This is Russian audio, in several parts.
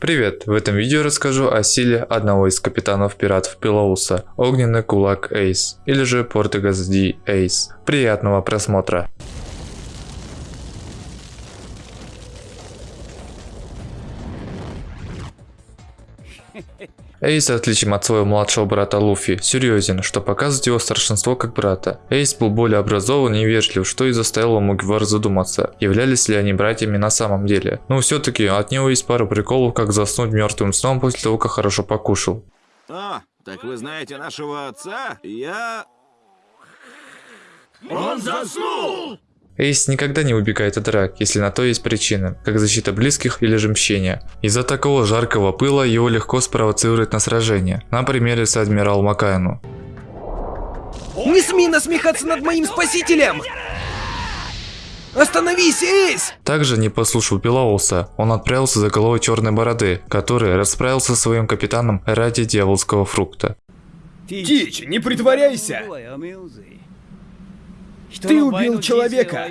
Привет! В этом видео расскажу о силе одного из капитанов пиратов Пилоуса, огненный кулак Эйс, или же Портегас Ди Эйс. Приятного просмотра! Эйс, отличием от своего младшего брата Луфи, серьезен, что показывает его старшинство как брата. Эйс был более образован и вежлив, что и заставило Мугивар задуматься, являлись ли они братьями на самом деле. Но все-таки от него есть пару приколов, как заснуть мертвым сном после того, как хорошо покушал. А, так вы знаете нашего отца? Я... Он заснул! Эйс никогда не убегает от драк, если на то есть причина, как защита близких или же мщение. Из-за такого жаркого пыла его легко спровоцировать на сражение, на примере с адмирал Макайну. Не смей насмехаться над моим спасителем! Остановись, Эйс! Также не послушал Пилауса, он отправился за головой Черной Бороды, который расправился со своим капитаном ради дьяволского фрукта. Тич, не притворяйся! Ты убил человека.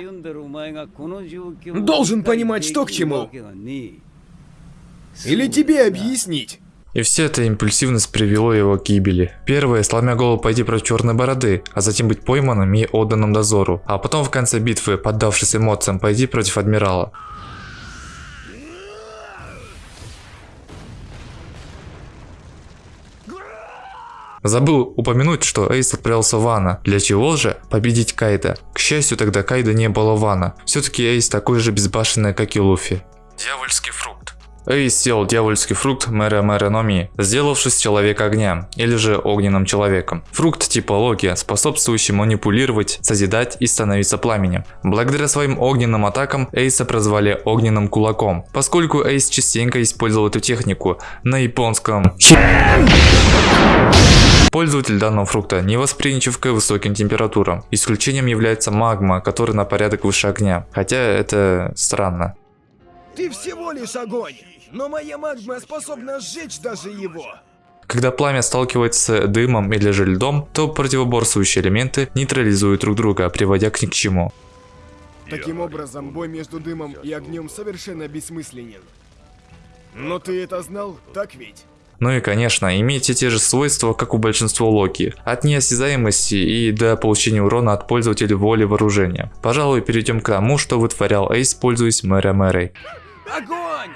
Должен понимать, что к чему. Или тебе объяснить? И вся эта импульсивность привело его к гибели. Первое, сломя голову пойти против черной бороды, а затем быть пойманным и отданным дозору. А потом в конце битвы, поддавшись эмоциям, пойти против адмирала. Забыл упомянуть, что Эйс отправился в Вана. Для чего же? Победить Кайда. К счастью, тогда Кайда не было Вана. Все-таки Эйс такой же безбашенный, как и Луфи. Дьявольский фрукт. Эйс съел дьявольский фрукт Мэра Мэра Номи, сделавшись человек огня, или же огненным человеком. Фрукт типология, способствующий манипулировать, созидать и становиться пламенем. Благодаря своим огненным атакам Эйса прозвали огненным кулаком, поскольку Эйс частенько использовал эту технику на японском Пользователь данного фрукта не восприимчив к высоким температурам. Исключением является магма, который на порядок выше огня. Хотя это странно. Ты всего лишь огонь, но моя магма способна сжечь даже его. Когда пламя сталкивается с дымом или же льдом, то противоборствующие элементы нейтрализуют друг друга, приводя к ни к чему. Таким образом, бой между дымом и огнем совершенно бессмысленен. Но ты это знал, так ведь? Ну и конечно, имейте те же свойства, как у большинства Локи, от неосязаемости и до получения урона от пользователя воли вооружения. Пожалуй, перейдем к тому, что вытворял Эйс, пользуясь Мэра Мэрой. Огонь!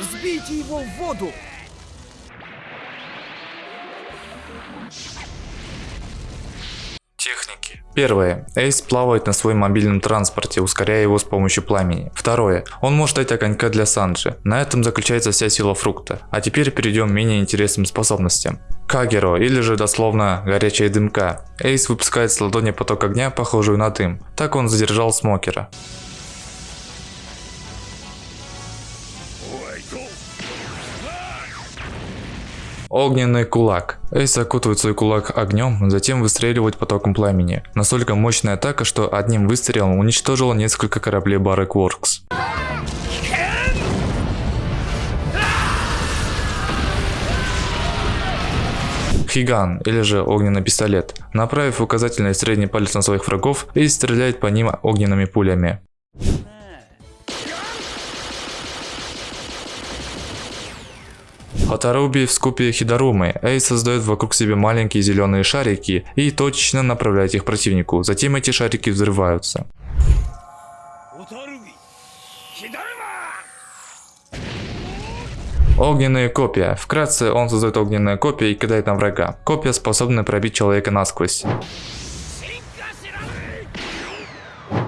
Сбейте его в воду! Техники. Первое. Эйс плавает на своем мобильном транспорте, ускоряя его с помощью пламени. Второе. Он может дать огонька для Санджи. На этом заключается вся сила фрукта. А теперь перейдем к менее интересным способностям. Кагеро, или же дословно горячая дымка. Эйс выпускает с ладони поток огня, похожую на дым. Так он задержал Смокера. Огненный кулак. Эйс окутывает свой кулак огнем, затем выстреливает потоком пламени. Настолько мощная атака, что одним выстрелом уничтожила несколько кораблей Barrack Works. Хиган, или же огненный пистолет. Направив указательный и средний палец на своих врагов, Эйс стреляет по ним огненными пулями. Хатаруби в скупе Хидарумы, Эй создает вокруг себя маленькие зеленые шарики и точно направляет их противнику, затем эти шарики взрываются. Огненные копья. Вкратце, он создает огненные копья и кидает на врага. Копья способны пробить человека насквозь.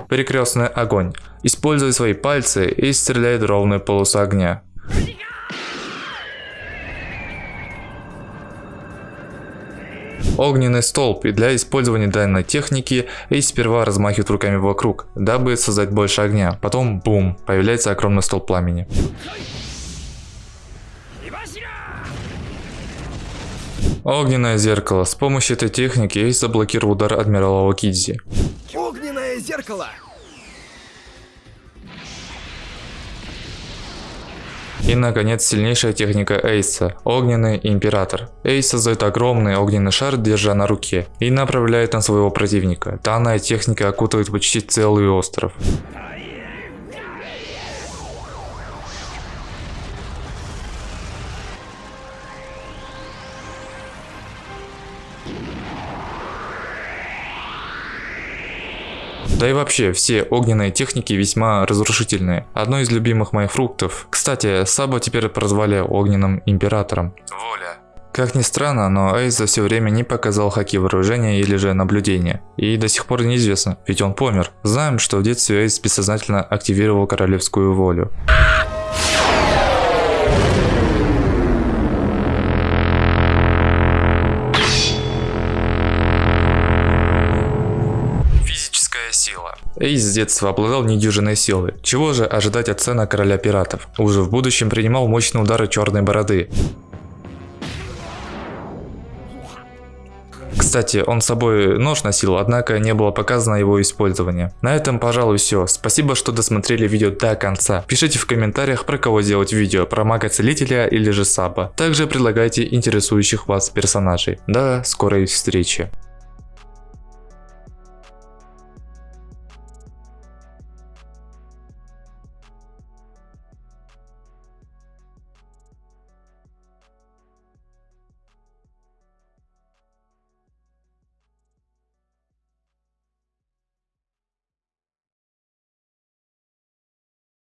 Перекрестный огонь. Используя свои пальцы и стреляет ровную полосу огня. Огненный столб и для использования данной техники Эйс сперва размахивает руками вокруг, дабы создать больше огня. Потом бум, появляется огромный столб пламени. Огненное зеркало. С помощью этой техники Эйс заблокировал удар адмирала Окидзи. Огненное зеркало! И наконец сильнейшая техника Эйса – Огненный Император. Эйс создает огромный огненный шар, держа на руке, и направляет на своего противника. Данная техника окутывает почти целый остров. Да и вообще, все огненные техники весьма разрушительные. Одно из любимых моих фруктов. Кстати, Сабо теперь прозвали огненным императором. Воля. Как ни странно, но Эйс за все время не показал хаки вооружения или же наблюдения. И до сих пор неизвестно, ведь он помер. Знаем, что в детстве Эйс бессознательно активировал королевскую волю. Эйс с детства обладал недюжиной силой. Чего же ожидать от сына короля пиратов? Уже в будущем принимал мощные удары черной бороды. Кстати, он с собой нож носил, однако не было показано его использование. На этом, пожалуй, все. Спасибо, что досмотрели видео до конца. Пишите в комментариях, про кого сделать видео, про мага-целителя или же саба. Также предлагайте интересующих вас персонажей. До скорой встречи.